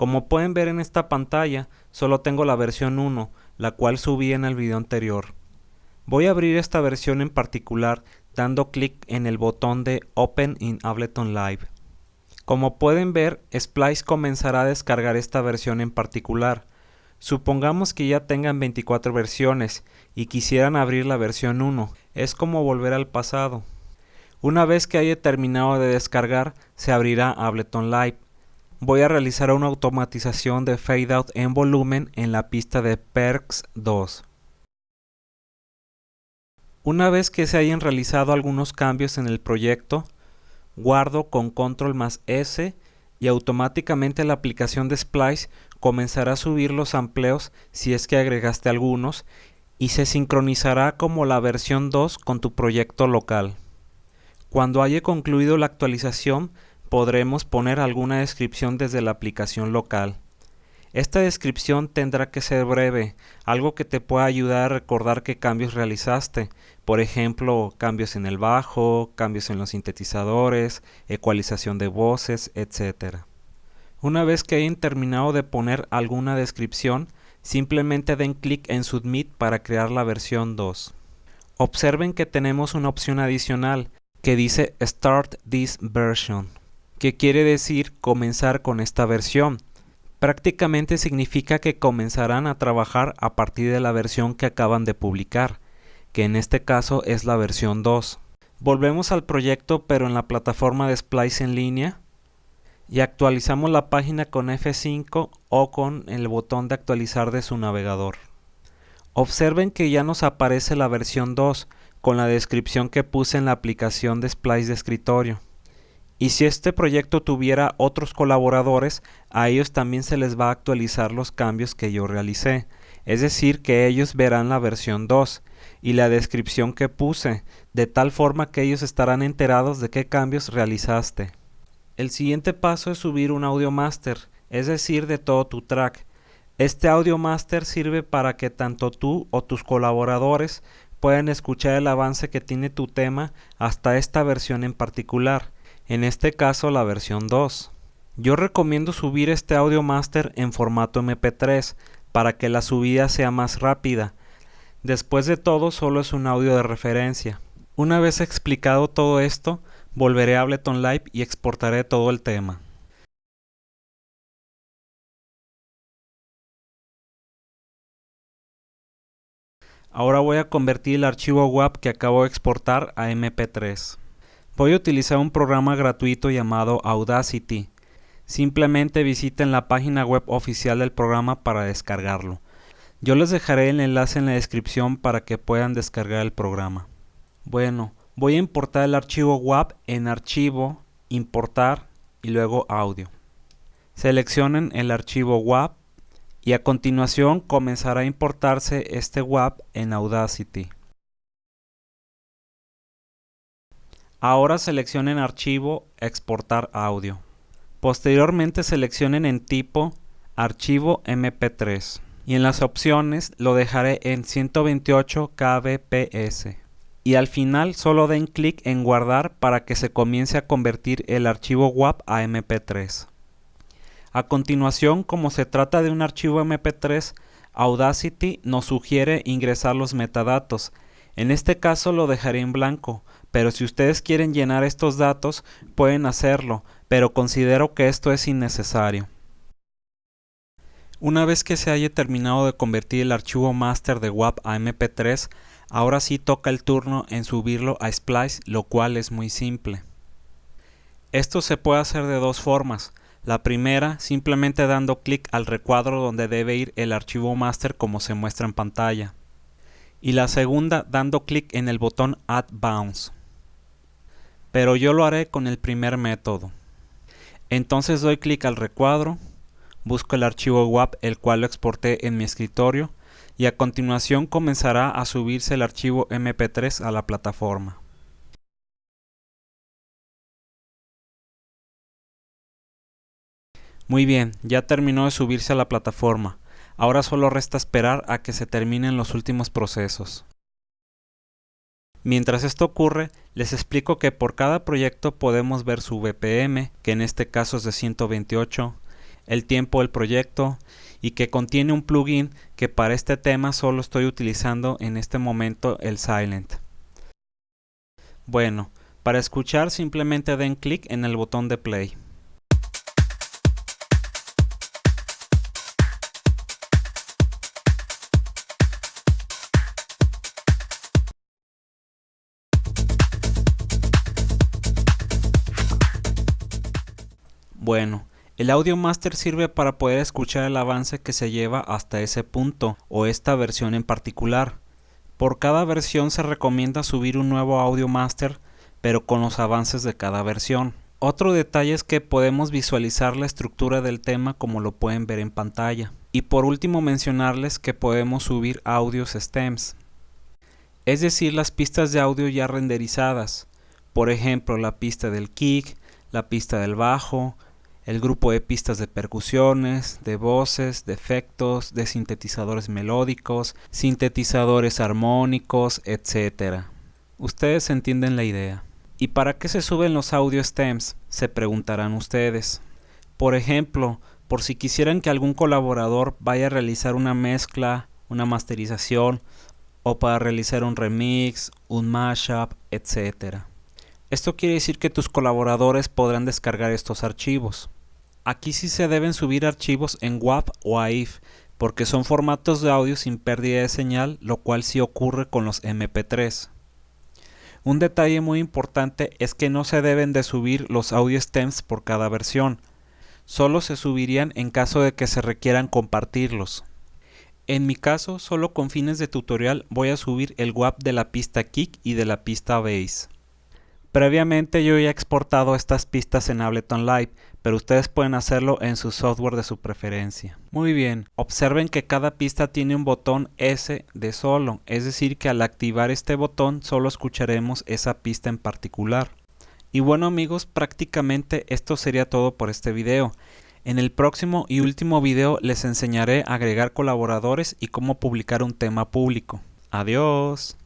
Como pueden ver en esta pantalla, solo tengo la versión 1, la cual subí en el video anterior. Voy a abrir esta versión en particular dando clic en el botón de Open in Ableton Live. Como pueden ver, Splice comenzará a descargar esta versión en particular. Supongamos que ya tengan 24 versiones y quisieran abrir la versión 1. Es como volver al pasado. Una vez que haya terminado de descargar, se abrirá Ableton Live. Voy a realizar una automatización de fade out en volumen en la pista de Perks 2. Una vez que se hayan realizado algunos cambios en el proyecto, guardo con control más S y automáticamente la aplicación de Splice comenzará a subir los amplios si es que agregaste algunos y se sincronizará como la versión 2 con tu proyecto local. Cuando haya concluido la actualización podremos poner alguna descripción desde la aplicación local. Esta descripción tendrá que ser breve, algo que te pueda ayudar a recordar qué cambios realizaste, por ejemplo, cambios en el bajo, cambios en los sintetizadores, ecualización de voces, etc. Una vez que hayan terminado de poner alguna descripción, simplemente den clic en Submit para crear la versión 2. Observen que tenemos una opción adicional que dice Start this version, que quiere decir comenzar con esta versión prácticamente significa que comenzarán a trabajar a partir de la versión que acaban de publicar, que en este caso es la versión 2. Volvemos al proyecto pero en la plataforma de Splice en línea y actualizamos la página con F5 o con el botón de actualizar de su navegador. Observen que ya nos aparece la versión 2 con la descripción que puse en la aplicación de Splice de escritorio. Y si este proyecto tuviera otros colaboradores, a ellos también se les va a actualizar los cambios que yo realicé. Es decir, que ellos verán la versión 2 y la descripción que puse, de tal forma que ellos estarán enterados de qué cambios realizaste. El siguiente paso es subir un audio master, es decir, de todo tu track. Este audio master sirve para que tanto tú o tus colaboradores puedan escuchar el avance que tiene tu tema hasta esta versión en particular en este caso la versión 2. Yo recomiendo subir este audio master en formato MP3 para que la subida sea más rápida. Después de todo solo es un audio de referencia. Una vez explicado todo esto, volveré a Ableton Live y exportaré todo el tema. Ahora voy a convertir el archivo WAP que acabo de exportar a MP3. Voy a utilizar un programa gratuito llamado Audacity. Simplemente visiten la página web oficial del programa para descargarlo. Yo les dejaré el enlace en la descripción para que puedan descargar el programa. Bueno, voy a importar el archivo WAP en Archivo, Importar y luego Audio. Seleccionen el archivo WAP y a continuación comenzará a importarse este WAP en Audacity. Ahora seleccionen Archivo, Exportar audio. Posteriormente seleccionen en tipo Archivo MP3 y en las opciones lo dejaré en 128 kbps. Y al final solo den clic en guardar para que se comience a convertir el archivo WAP a MP3. A continuación, como se trata de un archivo MP3, Audacity nos sugiere ingresar los metadatos. En este caso lo dejaré en blanco, pero si ustedes quieren llenar estos datos pueden hacerlo, pero considero que esto es innecesario. Una vez que se haya terminado de convertir el archivo master de WAP a MP3, ahora sí toca el turno en subirlo a Splice, lo cual es muy simple. Esto se puede hacer de dos formas. La primera, simplemente dando clic al recuadro donde debe ir el archivo master como se muestra en pantalla. Y la segunda, dando clic en el botón Add Bounce pero yo lo haré con el primer método. Entonces doy clic al recuadro, busco el archivo WAP el cual lo exporté en mi escritorio y a continuación comenzará a subirse el archivo MP3 a la plataforma. Muy bien, ya terminó de subirse a la plataforma. Ahora solo resta esperar a que se terminen los últimos procesos. Mientras esto ocurre, les explico que por cada proyecto podemos ver su BPM, que en este caso es de 128, el tiempo del proyecto y que contiene un plugin que para este tema solo estoy utilizando en este momento el Silent. Bueno, para escuchar simplemente den clic en el botón de play. Bueno, el Audio Master sirve para poder escuchar el avance que se lleva hasta ese punto o esta versión en particular. Por cada versión se recomienda subir un nuevo Audio Master, pero con los avances de cada versión. Otro detalle es que podemos visualizar la estructura del tema como lo pueden ver en pantalla. Y por último mencionarles que podemos subir audios stems, es decir las pistas de audio ya renderizadas, por ejemplo la pista del kick, la pista del bajo, el grupo de pistas de percusiones, de voces, de efectos, de sintetizadores melódicos, sintetizadores armónicos, etc. Ustedes entienden la idea. ¿Y para qué se suben los audio stems? Se preguntarán ustedes. Por ejemplo, por si quisieran que algún colaborador vaya a realizar una mezcla, una masterización, o para realizar un remix, un mashup, etc. Esto quiere decir que tus colaboradores podrán descargar estos archivos. Aquí sí se deben subir archivos en WAV o AIF, porque son formatos de audio sin pérdida de señal, lo cual sí ocurre con los MP3. Un detalle muy importante es que no se deben de subir los audio stems por cada versión, solo se subirían en caso de que se requieran compartirlos. En mi caso, solo con fines de tutorial voy a subir el WAV de la pista kick y de la pista bass. Previamente yo ya he exportado estas pistas en Ableton Live, pero ustedes pueden hacerlo en su software de su preferencia. Muy bien, observen que cada pista tiene un botón S de solo, es decir que al activar este botón solo escucharemos esa pista en particular. Y bueno amigos, prácticamente esto sería todo por este video. En el próximo y último video les enseñaré a agregar colaboradores y cómo publicar un tema público. Adiós.